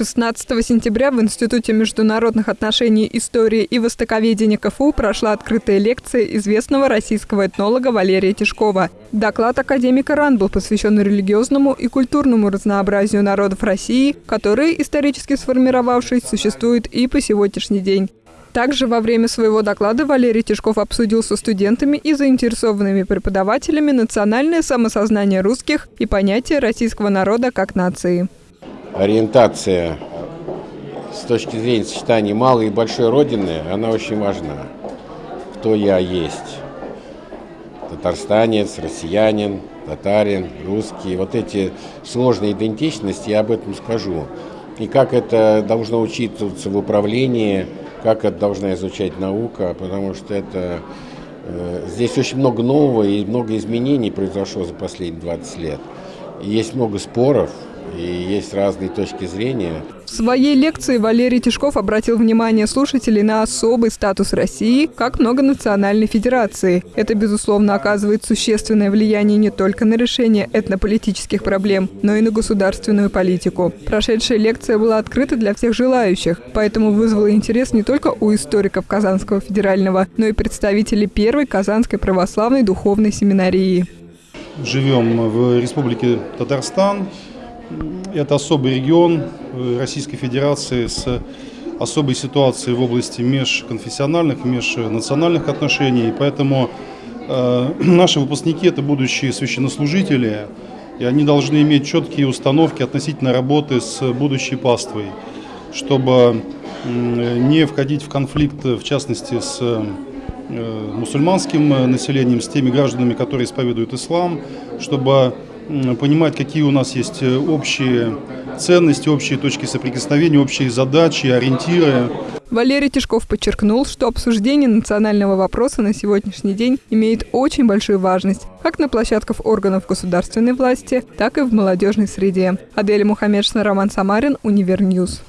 16 сентября в Институте международных отношений, истории и востоковедения КФУ прошла открытая лекция известного российского этнолога Валерия Тишкова. Доклад академика РАН был посвящен религиозному и культурному разнообразию народов России, которые, исторически сформировавшись, существуют и по сегодняшний день. Также во время своего доклада Валерий Тишков обсудил со студентами и заинтересованными преподавателями национальное самосознание русских и понятие российского народа как нации ориентация с точки зрения сочетания малой и большой родины, она очень важна. Кто я есть. Татарстанец, россиянин, татарин, русский. Вот эти сложные идентичности, я об этом скажу. И как это должно учитываться в управлении, как это должна изучать наука, потому что это э, здесь очень много нового и много изменений произошло за последние 20 лет. Есть много споров, и есть разные точки зрения. В своей лекции Валерий Тишков обратил внимание слушателей на особый статус России как многонациональной федерации. Это, безусловно, оказывает существенное влияние не только на решение этнополитических проблем, но и на государственную политику. Прошедшая лекция была открыта для всех желающих, поэтому вызвала интерес не только у историков Казанского федерального, но и представителей первой Казанской православной духовной семинарии. Живем в Республике Татарстан, это особый регион э, Российской Федерации с особой ситуацией в области межконфессиональных, межнациональных отношений. И поэтому э, наши выпускники – это будущие священнослужители, и они должны иметь четкие установки относительно работы с будущей паствой, чтобы не входить в конфликт, в частности, с э, мусульманским населением, с теми гражданами, которые исповедуют ислам, чтобы понимать, какие у нас есть э, общие ценности, общие точки соприкосновения, общие задачи, ориентиры. Валерий Тишков подчеркнул, что обсуждение национального вопроса на сегодняшний день имеет очень большую важность как на площадках органов государственной власти, так и в молодежной среде. Адель Мухаммедшина, Роман Самарин, Универньюз.